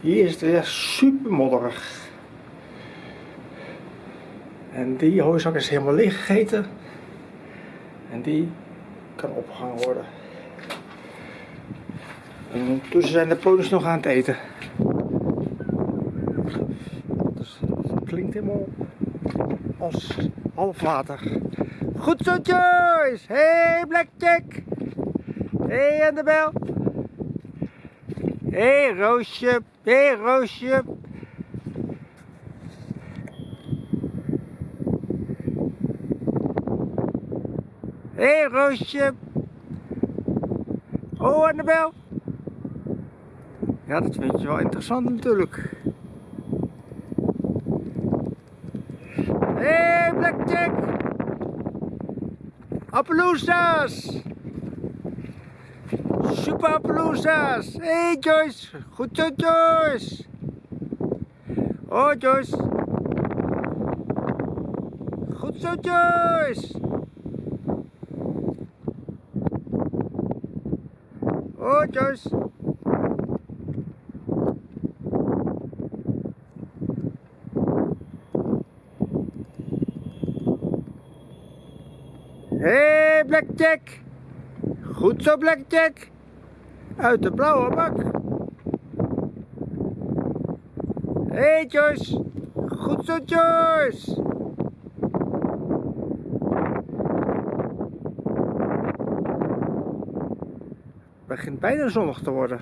Hier is het weer super modderig. En die hooizak is helemaal leeg gegeten. En die kan opgehangen worden. En ondertussen zijn de ponies nog aan het eten. Dus het klinkt helemaal als half water. Goed zo Joyce! Hey Blackjack! Hey Annabel! Hey Roosje! Hey Roosje! Hey Roosje! Oh Annabel! Ja, dat vind je wel interessant natuurlijk. Hey Blackjack! Appaloosas! Super Appaloosas! Hey Joyce! Goed zo Joyce! Oh Joyce! Goed zo Joyce! Oh Joyce! Hey Blackjack! Goed zo Blackjack! Uit de blauwe bak! Hey Joyce! Goed zo Joyce! Het begint bijna zonnig te worden.